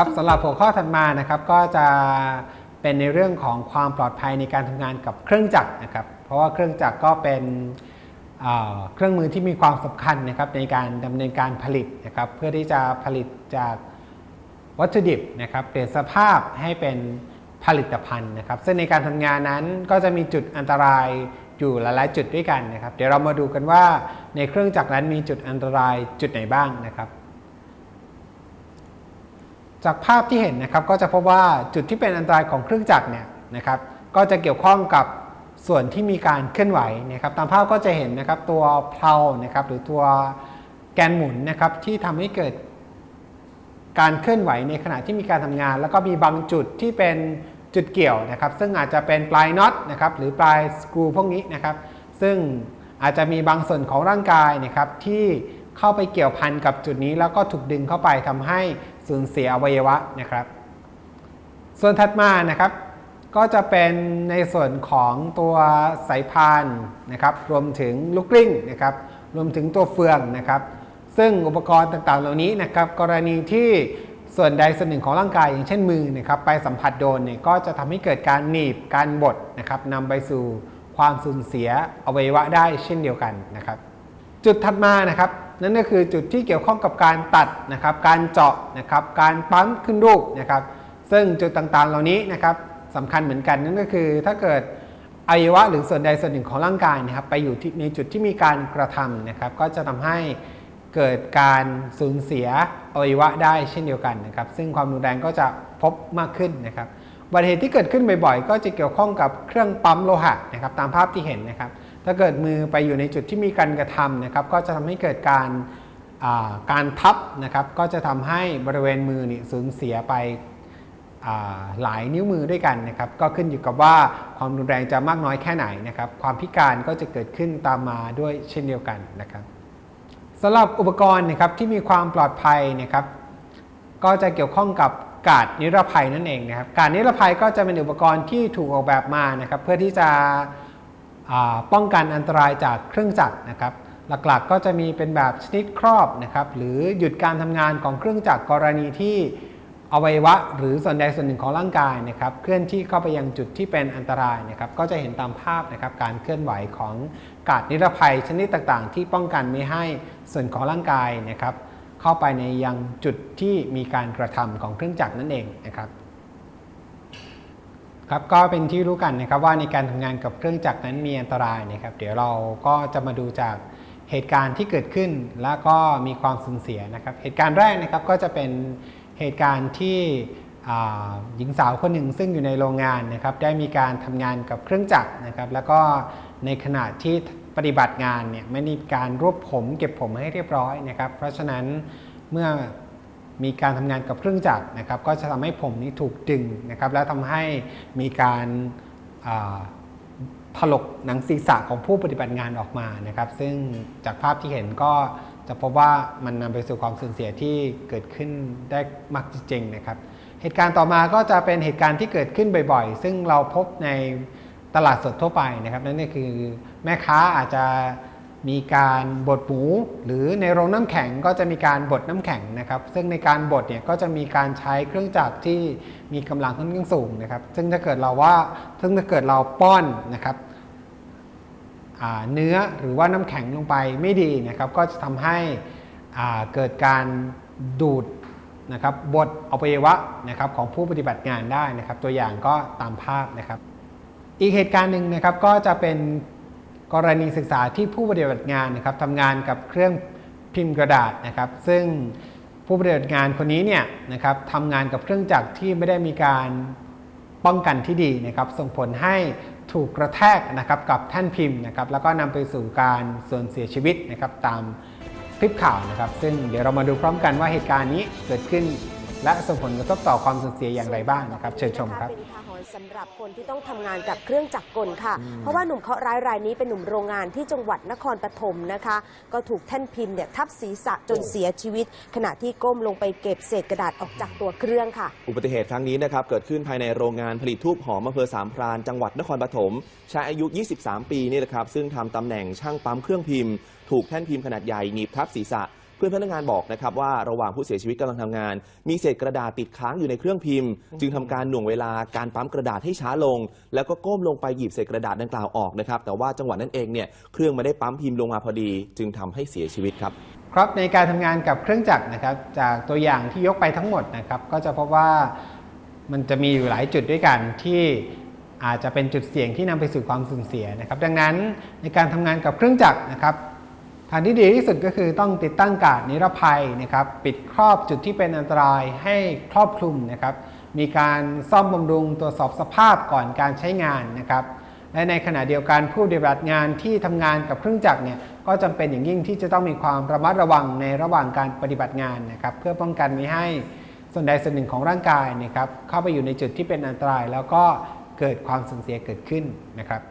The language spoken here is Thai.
ครับสำหรับหัวข้อถัดมานะครับก็จะเป็นในเรื่องของความปลอดภัยในการทำงานกับเครื่องจักรนะครับ เพราะว่าเครื่องจักรก็เป็นเเครื่องมือที่มีความสำคัญนะครับในการดำเนินการผลิตนะครับเพื่อที่จะผลิตจากวัตถุดิบนะครับเปลี่ยนสภาพให้เป็นผลิตภัณฑ์นะครับ ซึ่งในการทำงานนั้นก็จะมีจุดอันตรายอยู่หลายๆจุดด้วยกันนะครับ เดี๋ยวเรามาดูกันว่าในเครื่องจักรนั้นมีจุดอันตรายจุดไหนบ้างนะครับ จากภาพที่เห็นนะครับก็จะพบว่าจุดที่เป็นอันตรายของเครื่องจักรเนี่ยนะครับก็จะเกี่ยวข้องกับส่วนที่มีการเคลื่อนไหวนะครับตามภาพก็จะเห็นนะครับตัวเพลานะครับหรือตัวแกนหมุนนะครับที่ทำให้เกิดการเคลื่อนไหวในขณะที่มีการทำงาน แล้วก็มีบางจุดที่เป็นจุดเกี่ยวนะครับ ซึ่งอาจจะเป็นปลายน็อตนะครับหรือปลายสกรูพวกนี้นะครับ ซึ่งอาจจะมีบางส่วนของร่างกายนะครับที่เข้าไปเกี่ยวพันกับจุดนี้แล้วก็ถูกดึงเข้าไปทำให้ สูญเสียอวัยวะนะครับ ส่วนถัดมานะครับ ก็จะเป็นในส่วนของตัวสายพานนะครับ รวมถึงลูกกลิ้งนะครับ รวมถึงตัวเฟืองนะครับ ซึ่งอุปกรณ์ต่างๆ เหล่านี้นะครับ กรณีที่ส่วนใดส่วนหนึ่งของร่างกายอย่างเช่นมือนะครับไปสัมผัสโดนเนี่ยก็จะทำให้เกิดการหนีบการบดนะครับนำไปสู่ความสูญเสียอวัยวะได้เช่นเดียวกันนะครับ จุดถัดมานะครับนั่นก็คือจุดที่เกี่ยวข้องกับการตัดนะครับ การเจาะนะครับ การปั๊มขึ้นรูปนะครับ ซึ่งจุดต่างๆเหล่านี้นะครับสำคัญเหมือนกันนั่นก็คือถ้าเกิดอวัยวะหรือส่วนใดส่วนหนึ่งของร่างกายนะครับ ไปอยู่ในจุดที่มีการกระทำนะครับ ก็จะทำให้เกิดการสูญเสียอวัยวะได้เช่นเดียวกันนะครับ ซึ่งความรุนแรงก็จะพบมากขึ้นนะครับอุบัติเหตุที่เกิดขึ้นบ่อยๆ ก็จะเกี่ยวข้องกับเครื่องปั๊มโลหะนะครับ ตามภาพที่เห็นนะครับ ถ้าเกิดมือไปอยู่ในจุดที่มีการกระทำนะครับ ก็จะทำให้เกิดการาการทับนะครับ ก็จะทำให้บริเวณมือนี่สูญเสียไปหลายนิ้วมือด้วยกันนะครับ ก็ขึ้นอยู่กับว่าความรุนแรงจะมากน้อยแค่ไหนนะครับ ความพิการก็จะเกิดขึ้นตามมาด้วยเช่นเดียวกันนะครับสำหรับอุปกรณ์นะครับที่มีความปลอดภัยนะครับ ก็จะเกี่ยวข้องกับกาดนิรภัยนั่นเองนะครับกาดนิรภัยก็จะเป็นอุปกรณ์ที่ถูกออกแบบมานะครับ เพื่อที่จะ ป้องกันอันตรายจากเครื่องจักรนะครับ หลักๆก็จะมีเป็นแบบชนิดครอบนะครับ หรือหยุดการทำงานของเครื่องจักรกรณีที่อวัยวะ หรือส่วนใดส่วนหนึ่งของร่างกายนะครับ เคลื่อนที่เข้าไปยังจุดที่เป็นอันตรายนะครับ ก็จะเห็นตามภาพนะครับการเคลื่อนไหวของกาดนิรภัยชนิดต่างๆ ที่ป้องกันไม่ให้ส่วนของร่างกายนะครับ เข้าไปในยังจุดที่มีการกระทำของเครื่องจักรนั่นเองนะครับ ครับก็เป็นที่รู้กันนะครับว่าในการทำงานกับเครื่องจักรนั้นมีอันตรายนะครับ เดี๋ยวเราก็จะมาดูจากเหตุการณ์ที่เกิดขึ้น แล้วก็มีความสูญเสียนะครับ เหตุการณ์แรกนะครับก็จะเป็นเหตุการณ์ที่หญิงสาวคนหนึ่งซึ่งอยู่ในโรงงานนะครับ ได้มีการทำงานกับเครื่องจักรนะครับ แล้วก็ในขณะที่ปฏิบัติงานเนี่ยไม่มีการรวบผม เก็บผมให้เรียบร้อยนะครับ เพราะฉะนั้นเมื่อ มีการทำงานกับเครื่องจักรนะครับก็จะทำให้ผมนี้ถูกดึงนะครับแล้วทำให้มีการถลกหนังศีรษะของผู้ปฏิบัติงานออกมานะครับ ซึ่งจากภาพที่เห็นก็จะพบว่ามันนำไปสู่ความสูญเสียที่เกิดขึ้นได้มากจริงๆนะครับ เหตุการณ์ต่อมาก็จะเป็นเหตุการณ์ที่เกิดขึ้นบ่อยๆ ซึ่งเราพบในตลาดสดทั่วไปนะครับ นั่นก็คือแม่ค้าอาจจะ มีการบดหมูหรือในโรงน้ำแข็งก็จะมีการบดน้ำแข็งนะครับ ซึ่งในการบดเนี่ยก็จะมีการใช้เครื่องจักรที่มีกำลังค่อนข้างสูงนะครับ ซึ่งถ้าเกิดเราว่าซึ่งถ้าเกิดเราป้อนนะครับเนื้อหรือว่าน้ำแข็งลงไปไม่ดีนะครับ ก็จะทำให้เกิดการดูดนะครับบดอวัยวะนะครับของผู้ปฏิบัติงานได้นะครับ ตัวอย่างก็ตามภาพนะครับ อีกเหตุการณ์หนึ่งนะครับก็จะเป็น กรณีศึกษาที่ผู้ปฏิบัติงานนะครับทำงานกับเครื่องพิมพ์กระดาษนะครับ ซึ่งผู้ปฏิบัติงานคนนี้เนี่ยนะครับทำงานกับเครื่องจักรที่ไม่ได้มีการป้องกันที่ดีนะครับ ส่งผลให้ถูกกระแทกนะครับกับแท่นพิมพ์นะครับ แล้วก็นำไปสู่การสูญเสียชีวิตนะครับ ตามคลิปข่าวนะครับ ซึ่งเดี๋ยวเรามาดูพร้อมกันว่าเหตุการณ์นี้เกิดขึ้น และส่งผลกระทบต่อความสูญเสียอย่างไรบ้างนะครับ เชิญชมครับ เป็นอุทาหรณ์สำหรับคนที่ต้องทำงานกับเครื่องจักรกลค่ะ เพราะว่าหนุ่มเคราะห์ร้ายรายนี้เป็นหนุ่มโรงงานที่จังหวัดนครปฐมนะคะ ก็ถูกแท่นพิมพ์เนี่ยทับศีรษะจนเสียชีวิต ขณะที่ก้มลงไปเก็บเศษกระดาษออกจากตัวเครื่องค่ะ อุบัติเหตุครั้งนี้นะครับเกิดขึ้นภายในโรงงานผลิตทูบหอมอำเภอสามพรานจังหวัดนครปฐมชายอายุ 23 ปีนี่แหละครับซึ่งทำตำแหน่งช่างปั๊มเครื่องพิมพ์ ถูกแท่นพิมพ์ขนาดใหญ่หนีบทับศีรษะ เพื่อนพนักงานบอกนะครับว่าระหว่างผู้เสียชีวิตกำลังทำงาน มีเศษกระดาษติดค้างอยู่ในเครื่องพิมพ์ จึงทำการหน่วงเวลาการปั๊มกระดาษให้ช้าลง แล้วก็ก้มลงไปหยิบเศษกระดาษดังกล่าวออกนะครับแต่ว่าจังหวะนั้นเองเนี่ยเครื่องไม่ได้ปั๊มพิมพ์ลงมาพอดี จึงทำให้เสียชีวิตครับ ครับในการทำงานกับเครื่องจักรนะครับ จากตัวอย่างที่ยกไปทั้งหมดนะครับก็จะพบว่ามันจะมีอยู่หลายจุดด้วยกันที่อาจจะเป็นจุดเสี่ยงที่นำไปสู่ความสูญเสียนะครับ ดังนั้นในการทำงานกับเครื่องจักรนะครับ ทางที่ดีที่สุดก็คือต้องติดตั้งกาดนิรภัยนะครับ ปิดครอบจุดที่เป็นอันตรายให้ครอบคลุมนะครับ มีการซ่อมบำรุงตรวจสอบสภาพก่อนการใช้งานนะครับ และในขณะเดียวกันผู้ปฏิบัติงานที่ทำงานกับเครื่องจักรเนี่ยก็จำเป็นอย่างยิ่งที่จะต้องมีความระมัดระวังในระหว่างการปฏิบัติงานนะครับ เพื่อป้องกันไม่ให้ส่วนใดส่วนหนึ่งของร่างกายนะครับเข้าไปอยู่ในจุดที่เป็นอันตราย แล้วก็เกิดความสูญเสียเกิดขึ้นนะครับ